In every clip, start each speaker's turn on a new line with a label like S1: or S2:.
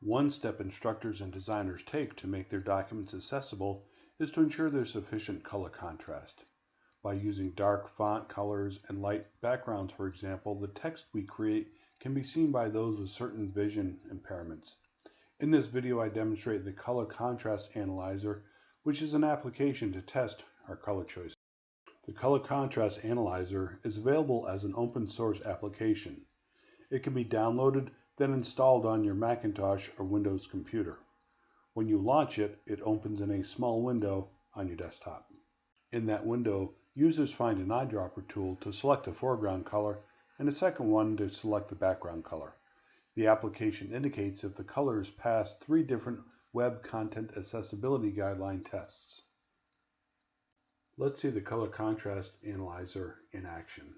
S1: One step instructors and designers take to make their documents accessible is to ensure there's sufficient color contrast. By using dark font colors and light backgrounds, for example, the text we create can be seen by those with certain vision impairments. In this video, I demonstrate the Color Contrast Analyzer, which is an application to test our color choices. The Color Contrast Analyzer is available as an open source application. It can be downloaded, then installed on your Macintosh or Windows computer. When you launch it, it opens in a small window on your desktop. In that window, users find an eyedropper tool to select the foreground color and a second one to select the background color. The application indicates if the colors pass three different Web Content Accessibility Guideline tests. Let's see the Color Contrast Analyzer in action.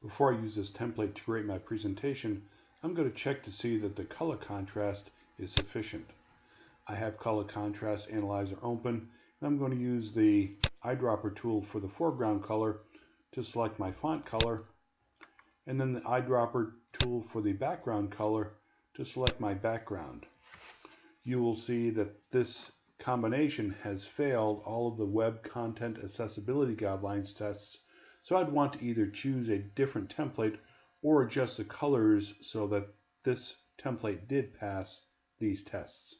S1: Before I use this template to create my presentation, I'm going to check to see that the color contrast is sufficient. I have Color Contrast Analyzer open, and I'm going to use the eyedropper tool for the foreground color to select my font color and then the eyedropper tool for the background color to select my background. You will see that this combination has failed all of the Web Content Accessibility Guidelines tests, so I'd want to either choose a different template or adjust the colors so that this template did pass these tests.